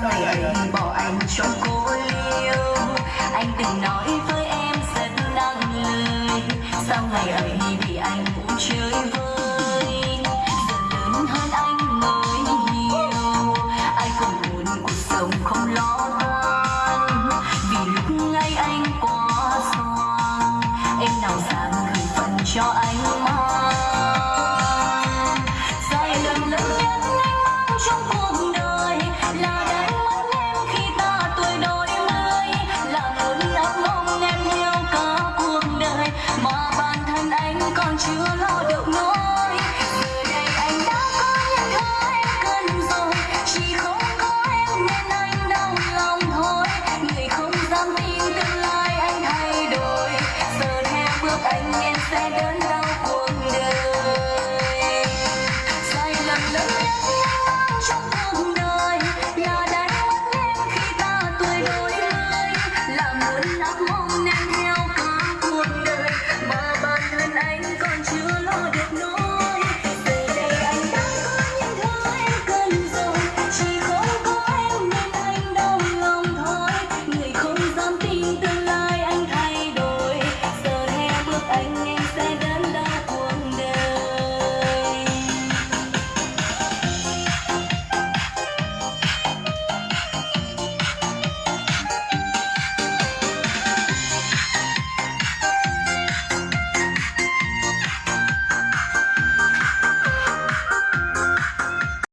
sao ngày ấy bỏ anh trong cô liêu anh từng nói với em rất nặng lời sao ngày ấy bị anh cũng chơi vơi giờ lớn hơn anh mới hiểu ai cũng muốn cuộc sống không lo toan vì lúc ngay anh quá xoan, em nào dám gửi phần cho anh